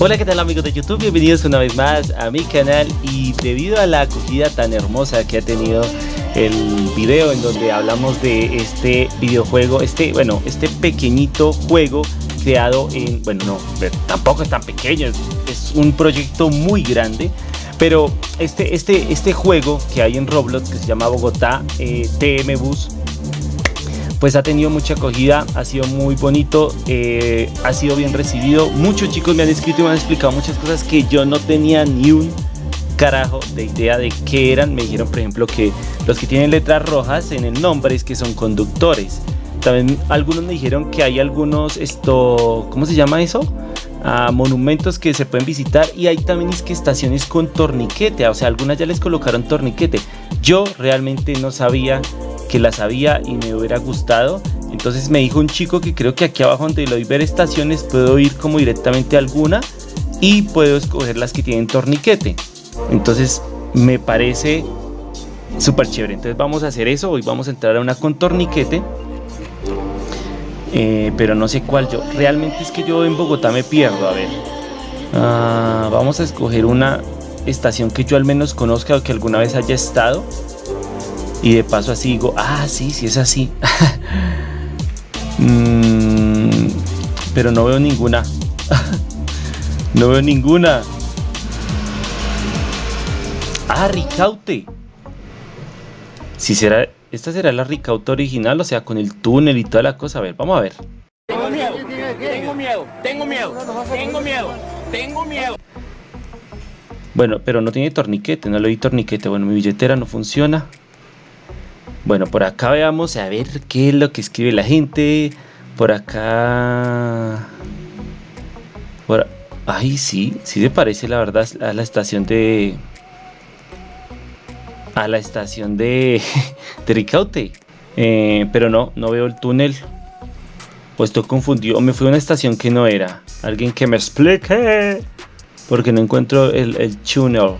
Hola, ¿qué tal amigos de YouTube? Bienvenidos una vez más a mi canal y debido a la acogida tan hermosa que ha tenido el video en donde hablamos de este videojuego, este, bueno, este pequeñito juego creado en, bueno, no, tampoco es tan pequeño, es, un proyecto muy grande, pero este, este, este juego que hay en Roblox que se llama Bogotá eh, TM Bus pues ha tenido mucha acogida, ha sido muy bonito, eh, ha sido bien recibido. Muchos chicos me han escrito y me han explicado muchas cosas que yo no tenía ni un carajo de idea de qué eran. Me dijeron, por ejemplo, que los que tienen letras rojas en el nombre es que son conductores. También algunos me dijeron que hay algunos, esto, ¿cómo se llama eso? Ah, monumentos que se pueden visitar y hay también es que estaciones con torniquete, o sea, algunas ya les colocaron torniquete. Yo realmente no sabía que las había y me hubiera gustado. Entonces me dijo un chico que creo que aquí abajo donde lo ver estaciones puedo ir como directamente a alguna y puedo escoger las que tienen torniquete. Entonces me parece súper chévere. Entonces vamos a hacer eso. Hoy vamos a entrar a una con torniquete. Eh, pero no sé cuál yo. Realmente es que yo en Bogotá me pierdo. A ver. Ah, vamos a escoger una estación que yo al menos conozca o que alguna vez haya estado. Y de paso así digo, ah, sí, sí es así. Mm, pero no veo ninguna. no veo ninguna. Ah, Ricaute. Si será, esta será la Ricaute original, o sea, con el túnel y toda la cosa. A ver, vamos a ver. Tengo miedo, tengo miedo, tengo miedo, tengo miedo, tengo miedo. Bueno, pero no tiene torniquete, no le di torniquete. Bueno, mi billetera no funciona. Bueno, por acá veamos a ver qué es lo que escribe la gente. Por acá... Por... Ay, sí, sí se parece la verdad a la estación de... A la estación de... de. Eh, pero no, no veo el túnel. Pues estoy confundido. Me fui a una estación que no era. Alguien que me explique. Porque no encuentro el, el túnel.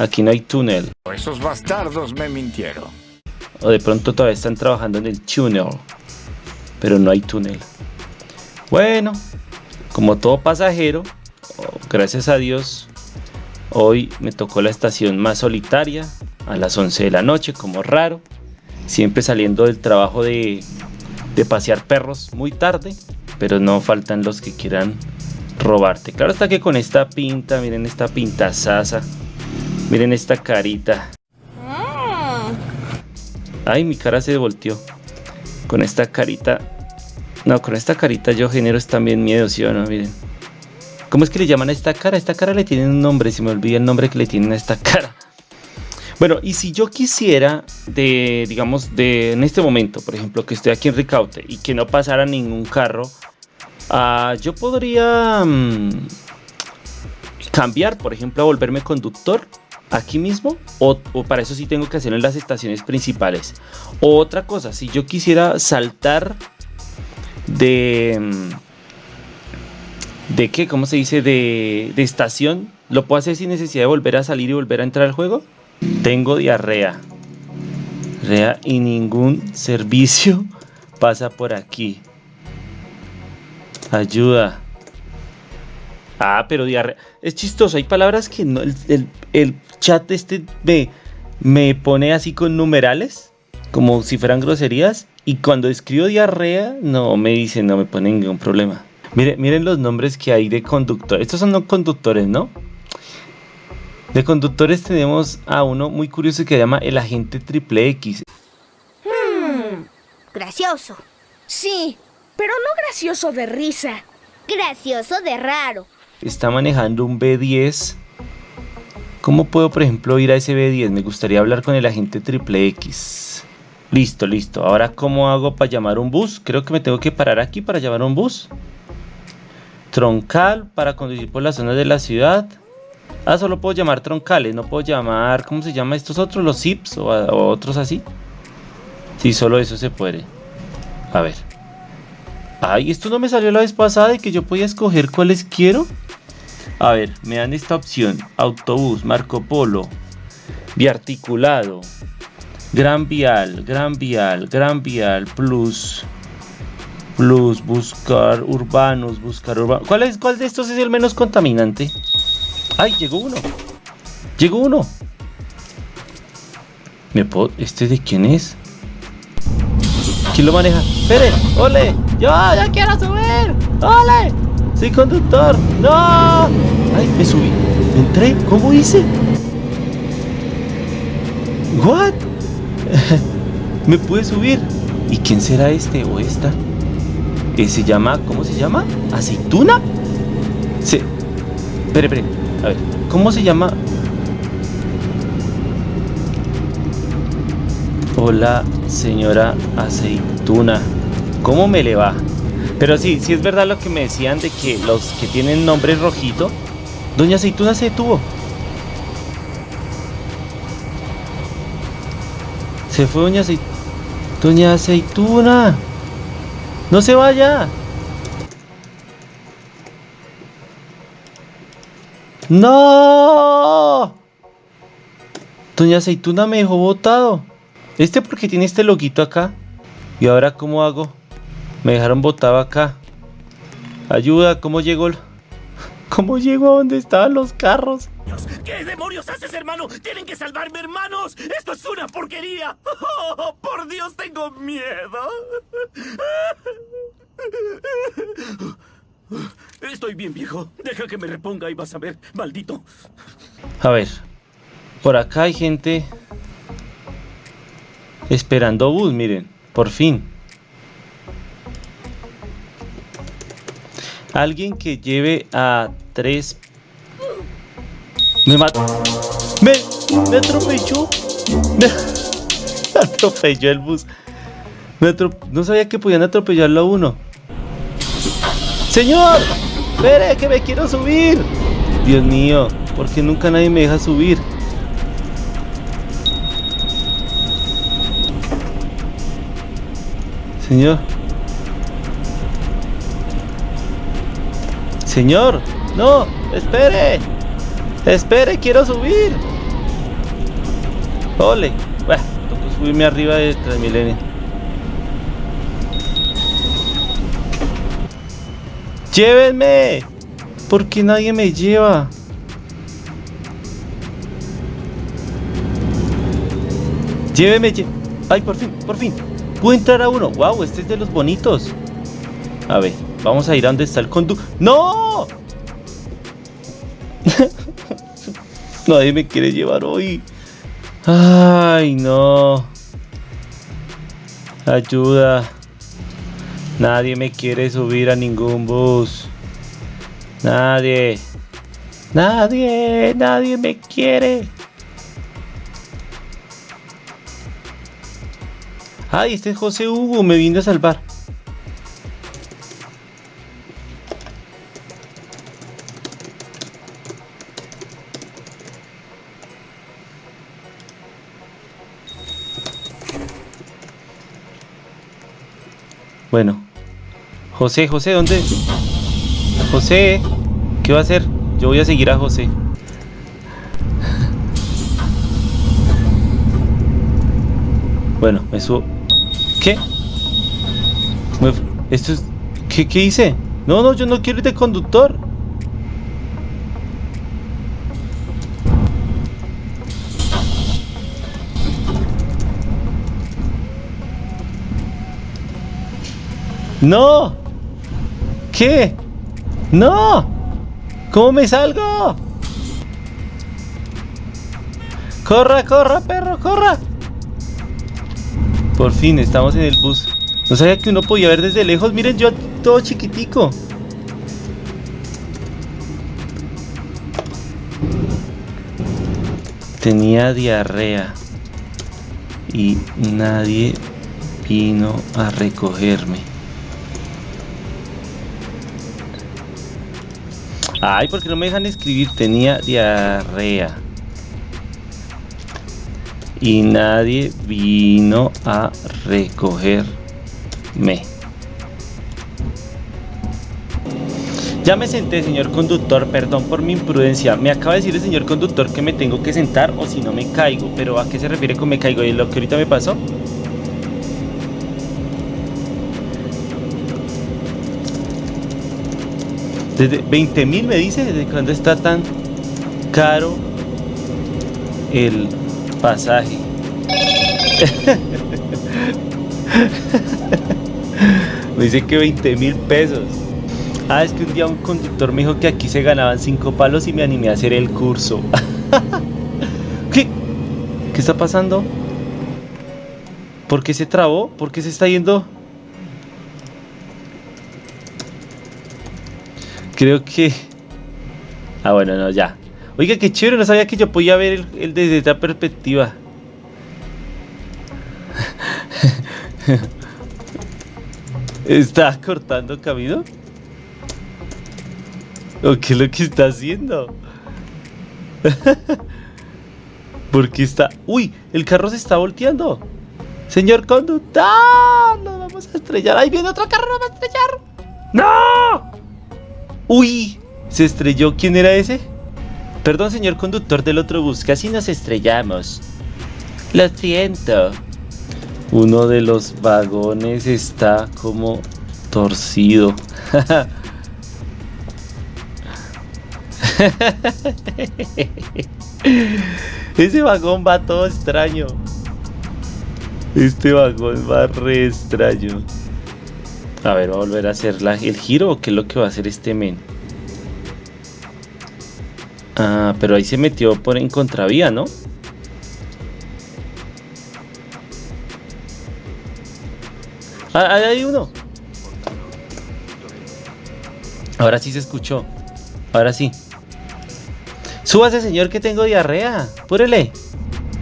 Aquí no hay túnel. Esos bastardos me mintieron o de pronto todavía están trabajando en el túnel pero no hay túnel. Bueno como todo pasajero gracias a Dios hoy me tocó la estación más solitaria a las 11 de la noche como raro siempre saliendo del trabajo de, de pasear perros muy tarde pero no faltan los que quieran robarte. Claro está que con esta pinta miren esta pinta sasa miren esta carita Ay, mi cara se volteó. Con esta carita. No, con esta carita yo genero también miedo, ¿sí o no? Miren. ¿Cómo es que le llaman a esta cara? Esta cara le tienen un nombre, si me olvida el nombre que le tienen a esta cara. Bueno, y si yo quisiera de, digamos, de en este momento, por ejemplo, que estoy aquí en Ricaute y que no pasara ningún carro, uh, yo podría mm, cambiar, por ejemplo, a volverme conductor aquí mismo o, para eso sí tengo que hacerlo en las estaciones principales. Otra cosa si yo quisiera saltar de mm, de qué cómo se dice de, de estación. Lo puedo hacer sin necesidad de volver a salir y volver a entrar al juego tengo diarrea. Diarrea y ningún servicio pasa por aquí. Ayuda Ah, pero diarrea. Es chistoso, hay palabras que no. El, chat este me, me pone así con numerales, como si fueran groserías. Y cuando escribo diarrea, no me dice, no me pone ningún problema. Miren, miren los nombres que hay de conductores. Estos son no conductores, ¿no? De conductores tenemos a uno muy curioso que se llama el agente triple X. Hmm, gracioso. Sí, pero no gracioso de risa. Gracioso de raro está manejando un B10. ¿Cómo puedo, por ejemplo, ir a ese B10? Me gustaría hablar con el agente triple X. Listo, listo. Ahora, ¿cómo hago para llamar un bus? Creo que me tengo que parar aquí para llamar un bus. Troncal para conducir por las zonas de la ciudad. Ah, solo puedo llamar troncales, no puedo llamar, ¿cómo se llama estos otros? Los zips o, otros así. Sí, solo eso se puede. A ver. Ay, esto no me salió la vez pasada de que yo podía escoger cuáles quiero. A ver, me dan esta opción. Autobús, Marco Polo, biarticulado, Gran Vial, Gran Vial, Gran Vial Plus. Plus, buscar urbanos, buscar urbanos. ¿Cuál, es, ¿Cuál de estos es el menos contaminante? ¡Ay, llegó uno! ¡Llegó uno! ¿Me puedo... ¿Este de quién es? ¿Quién lo maneja? ¡Espere! ¡Ole! ¡Yo ya quiero subir! ¡Ole! ¡Soy conductor! ¡No! ¡Ay, me subí! ¿Entré? ¿Cómo hice? ¿What? ¿Me pude subir? ¿Y quién será este o esta? Se llama, ¿cómo se llama? ¿Aceituna? Se... Espere, espere. A ver, ¿cómo se llama? Hola, señora aceituna. ¿Cómo me le va? Pero sí, sí es verdad lo que me decían de que los que tienen nombre rojito, Doña Aceituna se detuvo. Se fue Doña Aceituna. Doña Aceituna. No se vaya. No. Doña Aceituna me dejó botado. Este porque tiene este loguito acá. ¿Y ahora cómo hago? Me dejaron botado acá. Ayuda, ¿cómo llegó? ¿Cómo llegó a donde estaban los carros? ¿Qué demonios haces, hermano? ¡Tienen que salvarme, hermanos! ¡Esto es una porquería! ¡Oh, por Dios, tengo miedo! Estoy bien, viejo. Deja que me reponga y vas a ver, maldito. A ver, por acá hay gente esperando bus, miren, por fin. Alguien que lleve a tres... Me mató. Me, me atropelló. Me atropelló el bus. Me No sabía que podían atropellarlo a uno. Señor, espere que me quiero subir. Dios mío, ¿por qué nunca nadie me deja subir? Señor. Señor, no, espere. Espere, quiero subir. Ole. Bueno, tengo subirme arriba de Transmilenio. ¡Llévenme! ¿Por qué nadie me lleva? Llévenme, ¡Ay, por fin, por fin! Puedo entrar a uno. ¡Wow! Este es de los bonitos. A ver, vamos a ir a donde está el conductor. ¡No! Nadie me quiere llevar hoy. Ay, no. Ayuda. Nadie me quiere subir a ningún bus. Nadie. Nadie. Nadie me quiere. Ay, este es José Hugo, me vino a salvar. Bueno. José, José, ¿dónde? José, ¿qué va a hacer? Yo voy a seguir a José. Bueno, me subo. ¿Qué? Esto es... ¿Qué, ¿Qué hice? No, no, yo no quiero ir de conductor. ¡No! ¿Qué? ¡No! ¿Cómo me salgo? ¡Corra, corra, perro, corra! Por fin, estamos en el bus. No sabía que uno podía ver desde lejos. Miren, yo todo chiquitico. Tenía diarrea. Y nadie vino a recogerme. Ay, porque no me dejan escribir. Tenía diarrea y nadie vino a recogerme. Ya me senté, señor conductor, perdón por mi imprudencia. Me acaba de decir el señor conductor que me tengo que sentar o si no me caigo. Pero ¿a qué se refiere con me caigo? ¿Y lo que ahorita me pasó? Desde 20 mil me dice, ¿desde cuándo está tan caro el pasaje? me dice que 20 mil pesos. Ah, es que un día un conductor me dijo que aquí se ganaban 5 palos y me animé a hacer el curso. ¿Qué? ¿Qué está pasando? ¿Por qué se trabó? ¿Por qué se está yendo? Creo que... Ah, bueno, no, ya. Oiga, qué chévere, no sabía que yo podía ver el, desde esta perspectiva. ¿Está cortando camino? ¿O qué es lo que está haciendo? ¿Por qué está...? ¡Uy! El carro se está volteando. Señor conductor, nos vamos a estrellar. Ahí viene otro carro, nos va a estrellar. ¡No! ¡Uy! ¿Se estrelló? ¿Quién era ese? Perdón, señor conductor del otro bus, casi nos estrellamos. Lo siento. Uno de los vagones está como torcido. Ese vagón va todo extraño. Este vagón va re extraño. A ver, va a volver a hacer el giro o qué es lo que va a hacer este men. Ah, pero ahí se metió por en contravía, ¿no? Ah, ahí hay uno. Ahora sí se escuchó. Ahora sí. Súbase, señor, que tengo diarrea. Púrele.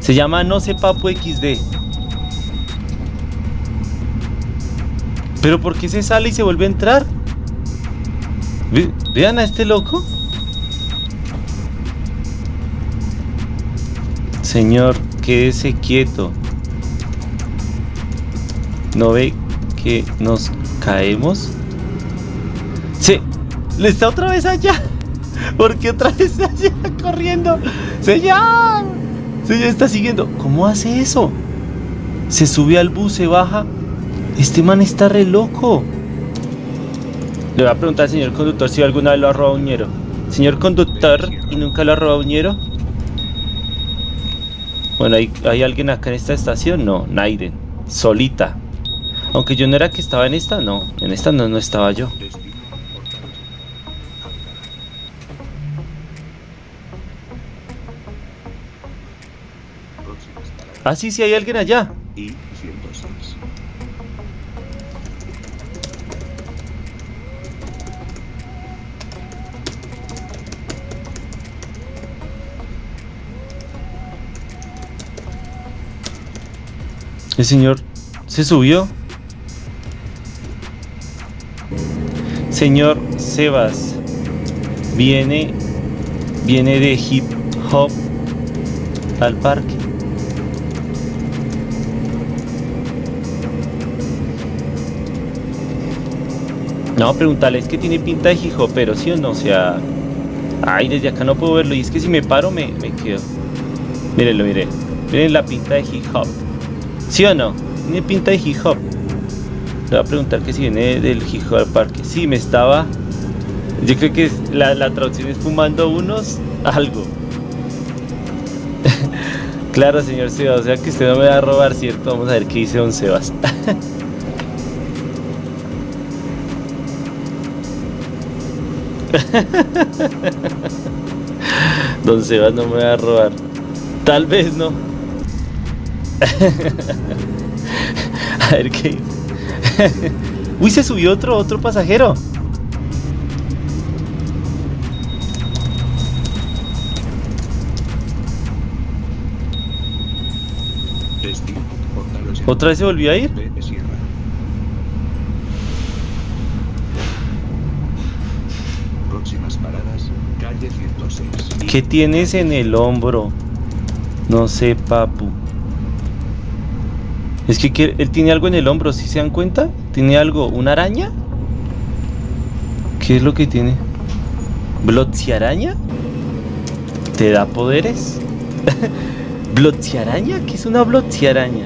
Se llama No sé Papu XD. ¿Pero por qué se sale y se vuelve a entrar? vean a este loco. Señor, quédese quieto. ¿No ve que nos caemos? Sí, le está otra vez allá. ¿Por qué otra vez allá corriendo? Señor, señor está siguiendo. ¿Cómo hace eso? Se sube al bus, se baja este man está re loco. Le voy a preguntar al señor conductor si alguna vez lo ha robado un ñero. Señor conductor, ¿y nunca lo ha robado un ñero? Bueno, ¿hay, ¿hay alguien acá en esta estación? No, Naiden. Solita. Aunque yo no era que estaba en esta, no. En esta no, no estaba yo. Ah, sí, sí, hay alguien allá. El señor se subió. Señor Sebas, viene, viene de hip hop al parque. No, preguntarle, es que tiene pinta de hip pero ¿sí o no? O sea, ay, desde acá no puedo verlo. Y es que si me paro me, me quedo. Mírenlo, mire. Miren la pinta de hip hop. ¿Sí o no? Tiene pinta de hip hop. Le voy a preguntar que si viene del hip hop parque. Sí, me estaba. Yo creo que la, la traducción es fumando unos algo. claro, señor Sebas. O sea que usted no me va a robar, ¿cierto? Vamos a ver qué dice don Sebas. don Sebas no me va a robar. Tal vez no. A ver qué Uy, se subió otro, otro pasajero. ¿Otra vez se volvió a ir? ¿Qué tienes en el hombro? No sé, papu. Es que él tiene algo en el hombro, ¿sí se dan cuenta? ¿Tiene algo? ¿Una araña? ¿Qué es lo que tiene? ¿Blotziaraña? ¿Te da poderes? ¿Blotziaraña? ¿Qué es una blotziaraña?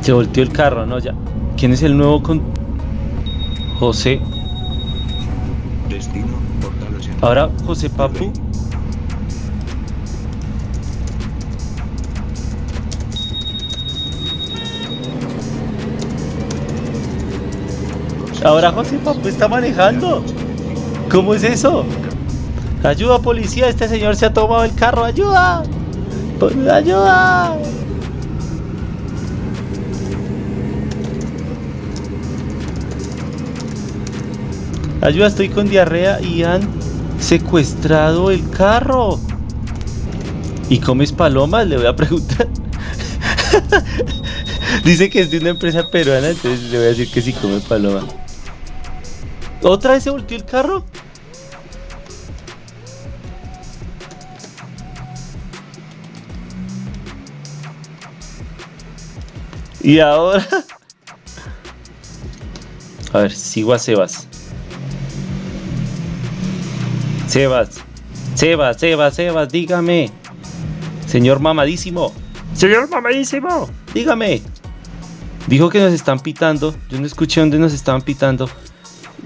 Se volteó el carro, ¿no? Ya. ¿Quién es el nuevo con... José. Destino, portal 80. Ahora José Papu. Ahora José Papu está manejando. ¿Cómo es eso? Ayuda policía, este señor se ha tomado el carro. Ayuda. Ayuda. Ayuda, estoy con diarrea y han secuestrado el carro. ¿Y comes palomas? Le voy a preguntar. Dice que es de una empresa peruana, entonces le voy a decir que sí come paloma. ¿Otra vez se volteó el carro? Y ahora... A ver, sigo a Sebas. Sebas. Sebas, Sebas, Sebas, dígame. Señor mamadísimo. Señor mamadísimo, dígame. Dijo que nos están pitando. Yo no escuché dónde nos estaban pitando.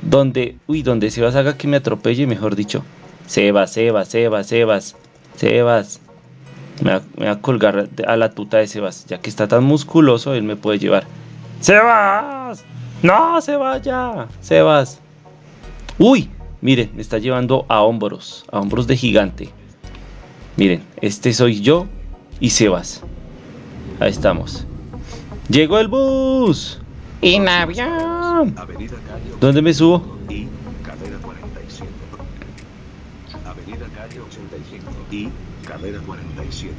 Donde, uy, donde Sebas haga que me atropelle, mejor dicho. Sebas, Sebas, Sebas, Sebas, Sebas. Me va, me va a colgar a la tuta de Sebas. Ya que está tan musculoso, él me puede llevar. ¡Sebas! ¡No se vaya! ¡Sebas! ¡Uy! Miren, me está llevando a hombros, a hombros de gigante. Miren, este soy yo y Sebas. Ahí estamos. ¡Llegó el bus! ¡En avión! ¿Dónde me subo? y carrera 47. Avenida Calle 85 y carrera 47.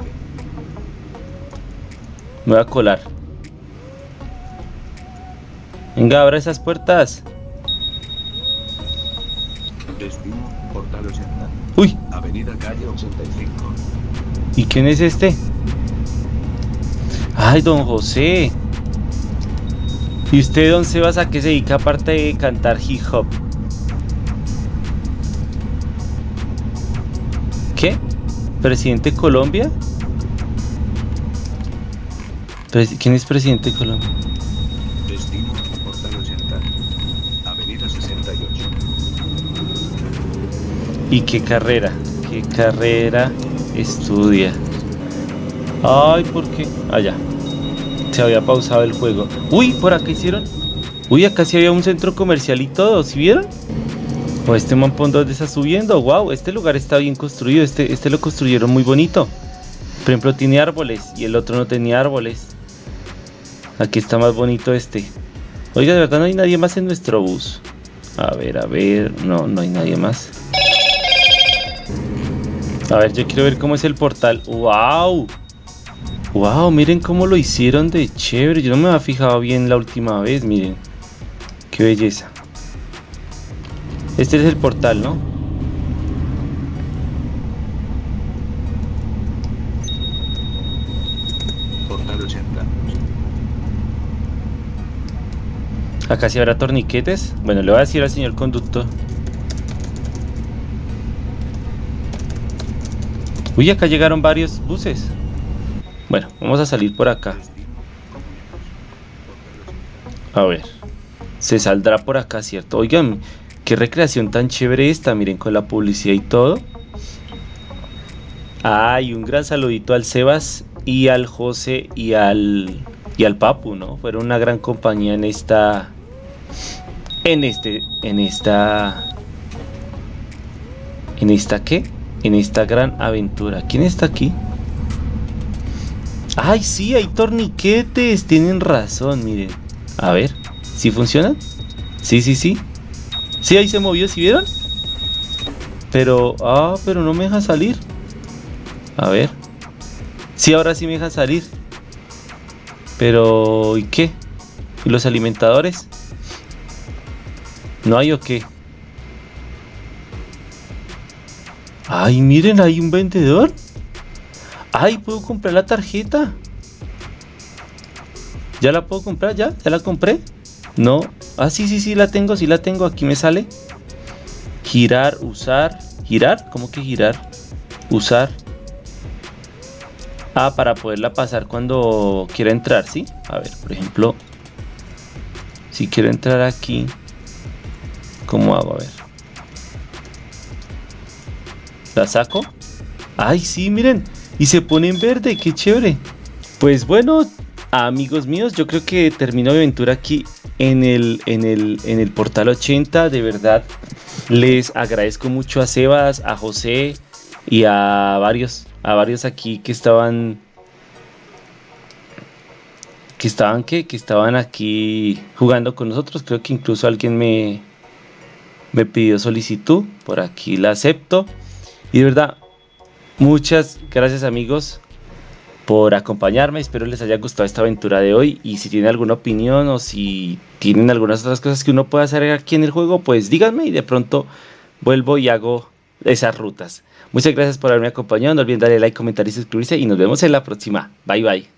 Me voy a colar. Venga, abra esas puertas. Destino, portal 80. Uy, Avenida Calle 85. ¿y quién es este? Ay, don José. ¿Y usted, don Sebas, a qué se dedica aparte de cantar hip hop? ¿Qué? ¿Presidente de Colombia? ¿Quién es presidente de Colombia? Destino, ¿Y qué carrera? ¿Qué carrera estudia? Ay, ¿por qué? Allá. Se había pausado el juego. Uy, por acá hicieron. Uy, acá sí había un centro comercial y todo, ¿sí vieron? O este mampón donde está subiendo. Wow, este lugar está bien construido. Este, este lo construyeron muy bonito. Por ejemplo, tiene árboles y el otro no tenía árboles. Aquí está más bonito este. Oiga, de verdad no hay nadie más en nuestro bus. A ver, a ver. No, no hay nadie más. A ver, yo quiero ver cómo es el portal. ¡Wow! ¡Wow! Miren cómo lo hicieron de chévere. Yo no me había fijado bien la última vez, miren. ¡Qué belleza! Este es el portal, ¿no? Portal 80. Acá sí habrá torniquetes. Bueno, le voy a decir al señor conductor. Uy, acá llegaron varios buses. Bueno, vamos a salir por acá. A ver. Se saldrá por acá, ¿cierto? Oigan, qué recreación tan chévere esta. Miren, con la publicidad y todo. Ay, un gran saludito al Sebas y al José y al y al Papu, ¿no? Fueron una gran compañía en esta en este en esta en esta qué? En esta gran aventura. ¿Quién está aquí? Ay, sí, hay torniquetes. Tienen razón, miren. A ver, ¿sí funcionan? Sí, sí, sí. Sí, ahí se movió, ¿sí vieron? Pero, ah, pero no me deja salir. A ver. Sí, ahora sí me deja salir. Pero, ¿y qué? ¿Y los alimentadores? ¿No hay o qué? Ay, miren, hay un vendedor. Ay, puedo comprar la tarjeta. ¿Ya la puedo comprar? ¿Ya? ¿Ya la compré? No. Ah, sí, sí, sí, la tengo, sí la tengo. Aquí me sale. Girar, usar. ¿Girar? ¿Cómo que girar? Usar. Ah, para poderla pasar cuando quiera entrar, ¿sí? A ver, por ejemplo, si quiero entrar aquí, ¿cómo hago? A ver. ¿La saco? ¡Ay, sí, miren! Y se pone en verde, qué chévere. Pues bueno, amigos míos, yo creo que termino mi aventura aquí en el, en el, en el portal 80. De verdad, les agradezco mucho a Sebas, a José y a varios, a varios aquí que estaban que estaban que, que estaban aquí jugando con nosotros. Creo que incluso alguien me, me pidió solicitud. Por aquí la acepto. Y de verdad, muchas gracias amigos por acompañarme. Espero les haya gustado esta aventura de hoy. Y si tienen alguna opinión o si tienen algunas otras cosas que uno pueda hacer aquí en el juego, pues díganme y de pronto vuelvo y hago esas rutas. Muchas gracias por haberme acompañado. No olviden darle like, comentar y suscribirse. Y nos vemos en la próxima. Bye bye.